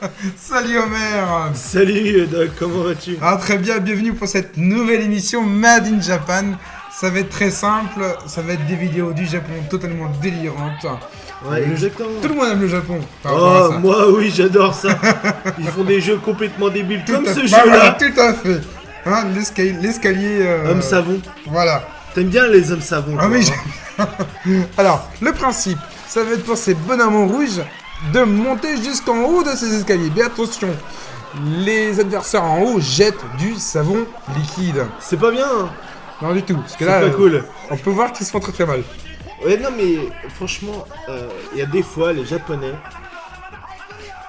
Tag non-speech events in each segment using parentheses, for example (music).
(laughs) Salut Homer Salut Doc, comment vas-tu? Ah très bien, bienvenue pour cette nouvelle émission Made in Japan. Ça va être très simple, ça va être des vidéos du Japon totalement délirantes. Ouais, Le- exactement. Tout le monde aime le Japon. Oh, ça. moi oui, j'adore ça. Ils font des jeux complètement débiles Tout comme ce. Bah jeu-là. tout à fait. Hein, l'escalier, euh, Homme savon. Voilà. T'aimes bien les hommes savons Ah oui, hein? (laughs) Alors, le principe, ça va être pour ces bonhommes rouges de monter jusqu'en haut de ces escaliers. Mais attention, les adversaires en haut jettent du savon liquide. C'est pas bien. hein. Non du tout, parce que C'est là, pas cool. on peut voir qu'ils se font très très mal. Ouais, non, mais franchement, euh, il y a des fois, les Japonais,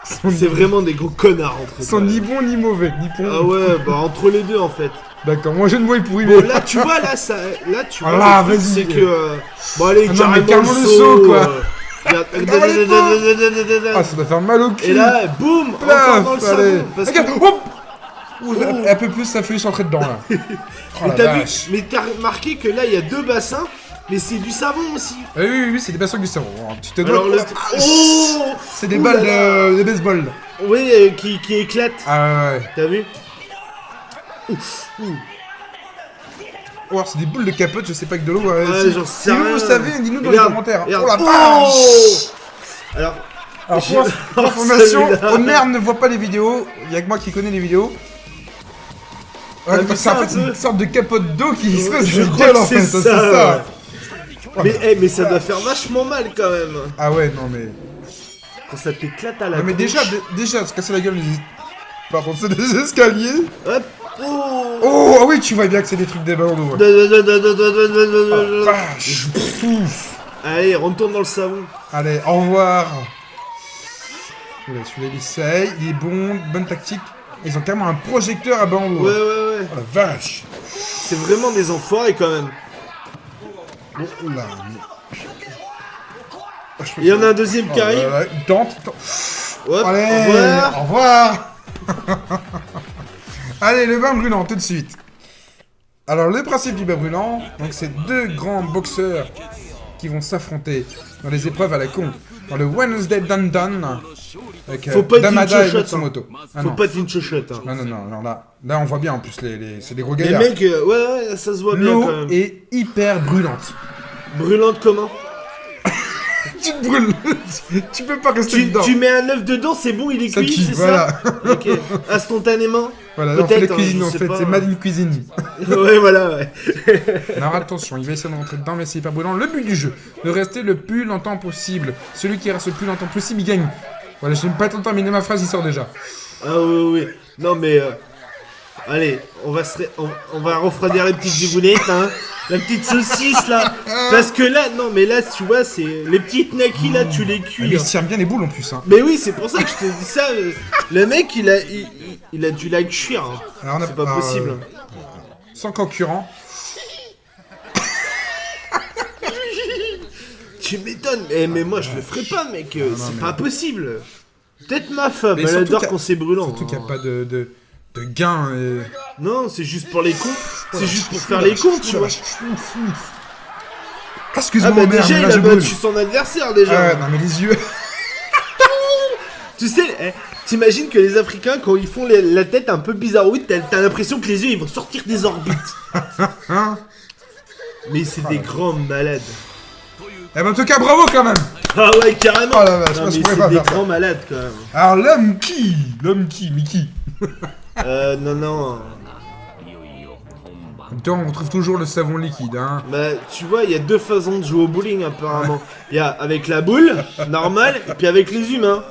c'est vraiment des gros connards entre Ils sont eux. ni bons ni mauvais, ni bons. Ah ouais, bah entre les deux en fait. D'accord, moi je ne vois pourri, Bon, mais... là, tu vois, là, ça, là, tu vois, Ah, truc, vas-y. c'est que, euh, bon, allez, Ah non, mais carrément, carrément le le saut, quoi. euh. Ah, ça doit faire mal au cul. Et là, boum, Plaf, dans le. Parce que, Ouh, Oh. Un peu plus, ça fait s'entrer dedans, là. (laughs) Oh, mais t'as vu, mais t'as remarqué que là, il y a deux bassins, mais c'est du savon aussi. Ah oui, oui, oui, c'est des bassins du savon. Oh, Tu te. Alors le, oh, C'est des Ouh balles de, de baseball. oui, euh, qui, qui éclate. Ah ouais, ouais. T'as vu Oh, c'est des boules de capote, je sais pas que de l'eau. ouais, Ouais, si vous savez, dites-nous dans Regarde, les commentaires. regarde. Oh la Oh vache Alors, Alors (laughs) pour Oh, information. Homer ne voit pas les vidéos. Il y a que moi qui connais les vidéos. Ah, Ouais, c'est en fait une sorte de capote d'eau qui se Ouais, passe je de crois en fait, c'est ça. mais, eh, mais ça doit faire vachement mal quand même. Ah ouais, non mais. Quand ça t'éclate à la Non mais déjà, dé- déjà, se casser la gueule, les... Par contre, c'est des escaliers. Hop. Oh. Oh, ah oui, tu vois bien que c'est des trucs des ballons d'eau. ouais. Oh. Vache. Allez, retourne dans le savon. Allez, au revoir. Oula, celui-là, il essaye, il est bon, bonne tactique. Ils ont carrément un projecteur à ballon d'eau. Ouais, ouais, ouais. Oh la vache. C'est vraiment des enfoirés quand même. Oh. Oh, peux Il y en a un deuxième Oh qui arrive. tente, Allez, au revoir. au revoir. (laughs) Allez, le bain brûlant, tout de suite. Alors, le principe du bain brûlant, donc c'est deux grands boxeurs qui vont s'affronter dans les épreuves à la con. Dans le Wednesday Dan. Avec euh, Faut pas être une Damada et Matsumoto. Ah Faut non. pas être une chochotte. Hein. Non, non, non, non, là, là, on voit bien en plus, les, les- c'est des gros Les gaillards. mecs, euh, ouais, ouais, ça se voit bien quand L'eau est hyper brûlante. Brûlante comment? Tu te brûles. (laughs) tu peux pas rester tu, dedans. tu mets un œuf dedans, c'est bon, il est Ça cuit, c'est voilà. ça Ok. (laughs) Instantanément Voilà, là, on fait la hein, cuisine, en sais fait, c'est Made in Cuisine. Ouais, voilà, ouais. (laughs) Alors attention, il va essayer de rentrer dedans, mais c'est hyper brûlant. Le but du jeu, de rester le plus longtemps possible. Celui qui reste le plus longtemps possible, il gagne. Voilà, je n'aime pas tant terminer ma phrase, il sort déjà. Ah oui, oui, oui. Non, mais... euh, Allez, on va, se ré- on, on va refroidir les petites zibounettes, hein. La petite saucisse, là. Parce que là, non, mais là, tu vois, c'est... Les petites nakis, là, tu les Mais cuis. il hein. se tient bien les boules en plus. Hein. Mais oui, c'est pour ça que je te dis ça. euh, Le mec, il a, il, il- a dû la cuire. hein. C'est pas euh, possible. Sans concurrent. (laughs) Tu m'étonnes. Eh, mais moi, je le ferai pas, mec. euh, C'est mais- pas possible. Peut-être ma femme, Mais elle adore quand c'est brûlant. Surtout qu'il n'y a hein. pas de, de, de gain. Et... Non, c'est juste pour les cons. C'est juste pour faire les cons, tu vois. Ah, Excuse-moi, Ah bah déjà, mais il là, a battu son adversaire, déjà. Ah ouais, non mais les yeux. (laughs) Tu sais, eh, t'imagines que les Africains, quand ils font les- la tête un peu bizarroïde, t'as t'as l'impression que les yeux, ils vont sortir des orbites. Hein (laughs) Mais c'est des grands malades. Eh ben en tout cas, bravo quand même. Ah ouais, carrément. Oh Non, moi, je mais pourrais c'est des ça. grands malades, quand même. Alors l'homme qui L'homme qui Mickey (laughs) Euh, non, non. En même temps, on trouve toujours le savon liquide, hein. Bah, tu vois, il y a deux façons de jouer au bowling, apparemment. Il y a avec la boule, normale, et puis avec les humains.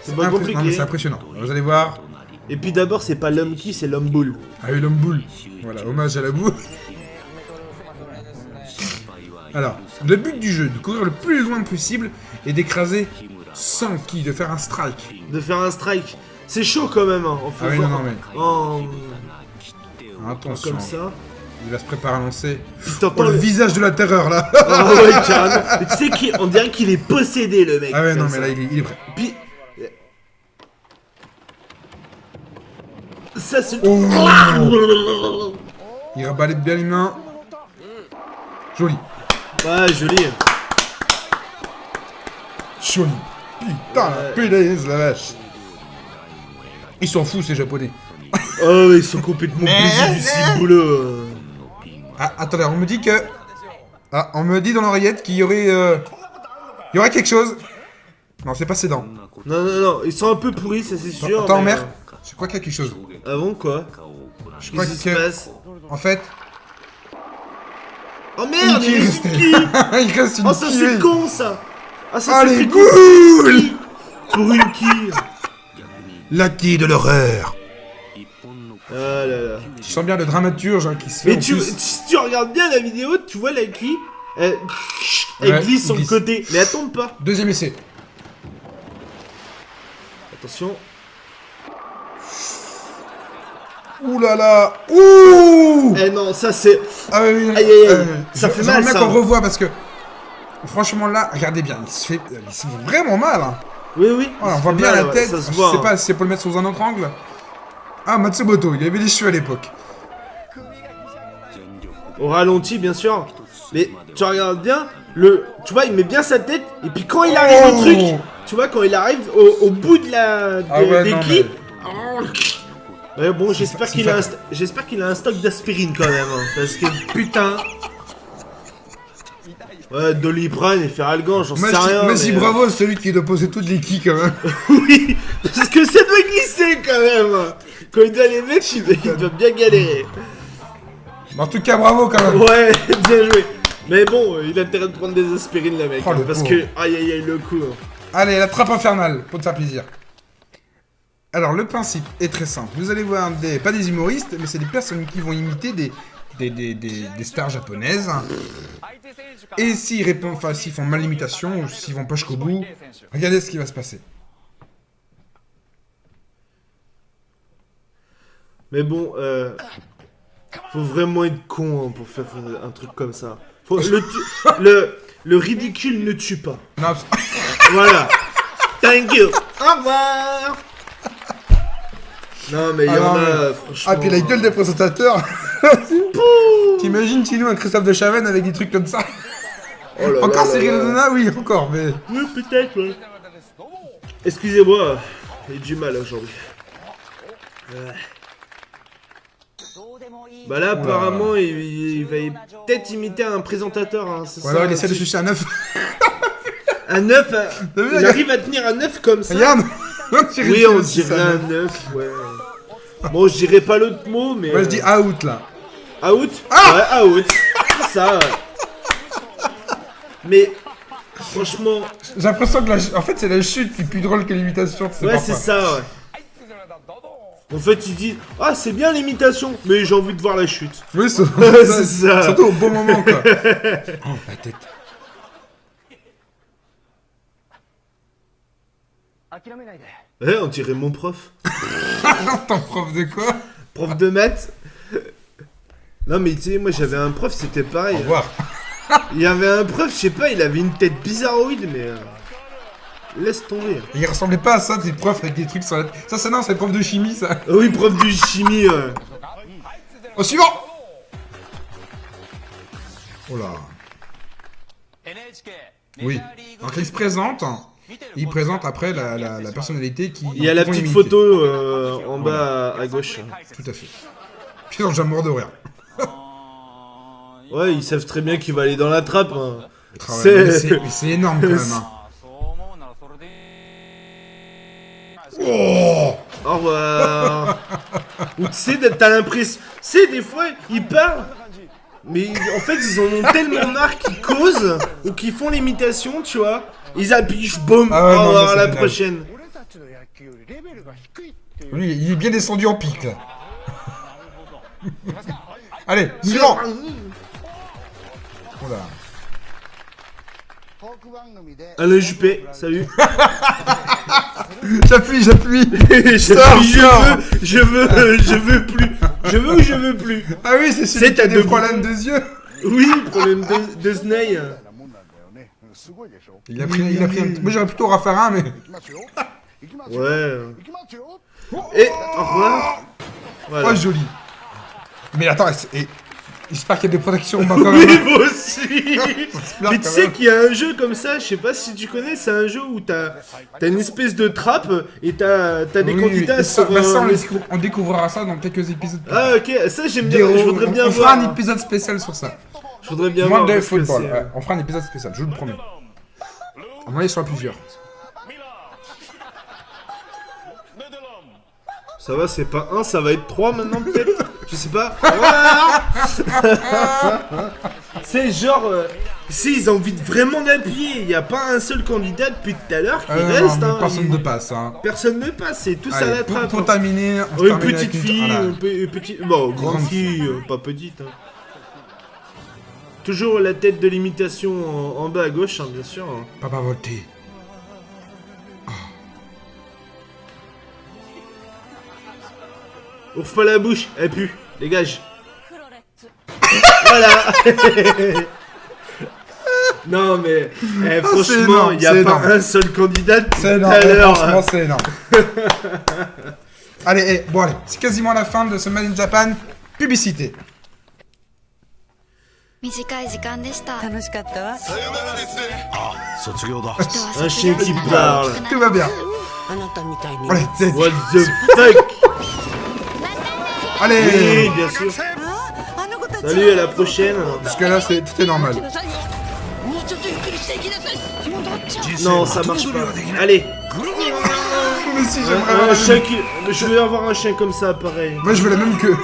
C'est pas Impré- Non, mais compliqué. c'est impressionnant. Vous allez voir. Et puis d'abord, c'est pas l'homme qui, c'est l'homme boule. Ah oui, l'homme boule. Voilà, hommage à la boue. Alors, le but du jeu, de courir le plus loin possible et d'écraser 100 qui, de faire un strike. De faire un strike. C'est chaud quand même, hein. en Ah oui, non, non, mais en- attention. comme ça. Il va se préparer à lancer. Oh, le le... visage de la terreur, là Ah ouais, (laughs) carrément. Mais tu sais qu'on dirait qu'il est possédé, le mec. Ah ouais, non, mais là, il est, il est prêt. Puis... Ça, c'est... Oh. Il rabalait bien les mains. Joli. Ouais, joli. Joli. Putain, la punaise, la vache. Ils s'en foutent, ces japonais. Oh, ils sont complètement plaisir du ciboulot. Ah, attendez, on me dit que... Ah, on me dit dans l'oreillette qu'il y aurait... euh, Il y aurait quelque chose. Non, c'est pas ses dents. Non, non, non, ils sont un peu pourris, ça c'est sûr. Attends, mais, mère. Je crois qu'il y a quelque chose. euh, Avant quoi Je crois qui se que... passe En fait... Oh merde, il reste une quille (laughs) Il reste une Oh, ça c'est con ça Ah, ça Ah, c'est goules Pour une quille La quille de l'horreur. Ah là là. Tu sens bien le dramaturge hein, qui se fait Mais en tu, plus. si tu regardes bien la vidéo, tu vois la quille, elle, elle Ouais, glisse sur le côté, mais elle tombe pas. Deuxième essai. Attention. Ouh là là Ouh Eh non, ça c'est... Ah oui, oui, Aïe, aïe, aïe. euh, Ça je- fait mal, ça. qu'on revoie parce que... Franchement là, regardez bien, il se fait, il se fait vraiment mal. Hein. Oui, oui. Oh, on voit bien mal, la tête, je voit. sais hein. pas si c'est pour le mettre sous un autre angle. Ah, Matsumoto, il avait les cheveux à l'époque. Au ralenti, bien sûr. Mais tu regardes bien, le, tu vois, il met bien sa tête, et puis quand il arrive Oh au truc, tu vois, quand il arrive au, au bout de la, de- Ah ouais, des non, quilles, mais- Ouais, bon, j'espère c'est qu'il pas- a, un st- j'espère qu'il a un stock d'aspirine quand même, hein, parce que putain. Ouais, Doliprane et Feralgan, j'en sais rien. mais, euh, bravo à celui qui doit poser toutes les quilles quand même. (laughs) oui, parce que ça doit glisser quand même. Quand il doit les mettre, il doit, il doit bien galérer. en tout cas, bravo quand même. Ouais, (laughs) bien joué. Mais bon, euh, il a intérêt de prendre des aspirines, le mec. Oh, hein, le parce pauvre. que, aïe aïe aïe, le coup. hein. Allez, la trappe infernale, pour te faire plaisir. Alors, le principe est très simple. Vous allez voir des, pas des humoristes, mais c'est des personnes qui vont imiter des, des, des, des- des stars japonaises. Et s'ils répondent, enfin, s'ils font mal l'imitation, ou s'ils vont pas jusqu'au bout, regardez ce qui va se passer. Mais bon, euh, faut vraiment être con hein, pour faire un truc comme ça. Faut- le, (laughs) le, le ridicule ne tue pas. Non, Voilà. Thank you. Au revoir. Non, mais il y Ah en non, a, franchement. Ah, puis la gueule des présentateurs. (laughs) T'imagines Chino un Christophe de Chavannes avec des trucs comme ça? Oh Encore Cyril. Hanouna, oui, encore, mais... Oui, peut-être, ouais. Excusez-moi, j'ai du mal aujourd'hui. Bah là, apparemment, il, il va peut-être imiter un présentateur. Hein, ça, alors il essaie de sucer un œuf. Un œuf, (laughs) il arrive à tenir un œuf comme ça. Regarde (laughs) Oui, on dirait un un œuf. œuf, ouais. Bon, je dirais pas l'autre mot, mais. Moi je euh, dis out là. Out Ah Ouais, out. Ça, ouais. Mais, franchement, J'ai l'impression que la... en fait c'est la chute qui est plus drôle que l'imitation. ouais, c'est ça, ouais. En fait, ils disent Ah, c'est bien l'imitation, mais j'ai envie de voir la chute. Oui, c'est (laughs) C'est ça. Surtout au bon moment quoi. (laughs) oh la tête. Ouais, on dirait mon prof. (laughs) Ton prof de quoi? Prof de maths. Non, mais tu sais, moi j'avais un prof, c'était pareil. Au revoir. (laughs) Il y avait un prof, je sais pas, il avait une tête bizarroïde, mais. euh, Laisse tomber. Il ressemblait pas à ça, des profs avec des trucs sur la tête. Ça c'est non, c'est le prof de chimie ça. Ah oui, prof de chimie. euh. Au suivant Oh là. Oui. Donc il se présente. Il présente après la, la, la personnalité qui. Il y a la petite imiter. photo euh, en bas à, à gauche. Tout à fait. Puis déjà morts de rire. Ouais, ils savent très bien qu'il va aller dans la trappe. hein. C'est- énorme quand même. hein. Oh Au revoir. (laughs) Ou tu sais, t'as l'impression. Tu sais, des fois, ils parlent. Mais en fait, ils en ont tellement marre qu'ils causent ou qu'ils font l'imitation, tu vois. Ils appuient, boum, Ah ouais, non, à la génial. prochaine. Lui, il est bien descendu en pic là. (laughs) Allez, suivant Oula. Alain Juppé, salut. (laughs) J'appuie, j'appuie (laughs) je, Sors, je sors. veux, je veux, je veux plus. Je veux ou je veux plus? Ah oui, c'est celui C'est qui a des deux problèmes de yeux Oui, problème de, de Snake. Il a pris, il a pris un petit... Moi j'aurais plutôt Raffarin, mais... Ouais. Et au revoir. Voilà. Oh, joli Mais attends, et J'espère qu'il y a des protections au bas quand Oui, même. moi aussi (laughs) Mais tu sais qu'il y a un jeu comme ça, je sais pas si tu connais, c'est un jeu où t'as as une espèce de trappe et t'as as des Oui, candidats ça- sur bah, ça, un on, découvrira ça dans quelques épisodes. Ah ok, ça j'aime bien, Des- je voudrais on- bien on voir. fera un épisode spécial sur ça. Je voudrais bien voir. Football. ouais, on fera un épisode spécial, je vous le promets. À mon avis, il sera plusieurs. Ça va, c'est pas un, ça va être trois maintenant peut-être? Je sais pas. (laughs) C'est genre. euh, si ils ont envie de vraiment d'appuyer, il n'y a pas un seul candidat depuis tout à l'heure qui Euh, reste. non, hein, personne il- ne passe. Hein. Personne ne passe, c'est à Allez, la trappe. pour hein. terminer, Oh, une petite fille, une, pe- une petite. Bon, grande Grande fille, euh, pas petite. hein. Toujours la tête de l'imitation en, en bas à gauche, bien sûr. Papa voté. Ouvre pas la bouche, elle pue, dégage. (laughs) voilà. non mais, eh, c'est franchement, énorme, il n'y a c'est pas énorme. un seul candidat depuis C'est tout énorme, à eh, l'heure. franchement, c'est énorme. (laughs) allez, eh, bon allez, c'est quasiment la fin de ce Made in Japan. Publicité. 短い時間でした楽しかったわ卒業だ Un chien qui parle. Tout va bien. あなたみたいに Allez, c'est- What the fuck Allez bien sûr. Salut, à la prochaine. Parce que là, c'est tout est normal. Non, ça marche pas. Allez. Je veux avoir un chien comme ça, pareil. Moi, je veux la même queue.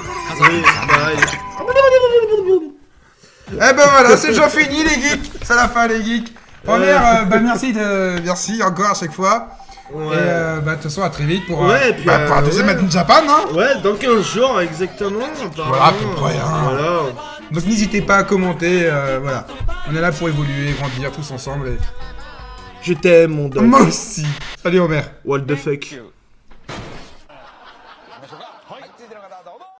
Eh ben voilà, c'est déjà fini les geeks. C'est la fin les geeks. Première, euh, bah, merci de, merci encore à chaque fois. Ouais. Et euh, bah de toute façon à très vite pour, euh, Ouais, puis, bah, pour euh, deuxième ouais. Made in Japan. Hein. Ouais, dans 15 jours, exactement. Voilà, à peu près, hein. Voilà. Donc n'hésitez pas à commenter. euh, voilà, on est là pour évoluer, grandir tous ensemble. Et... Je t'aime, mon dog. Moi aussi. Salut Homer. What the fuck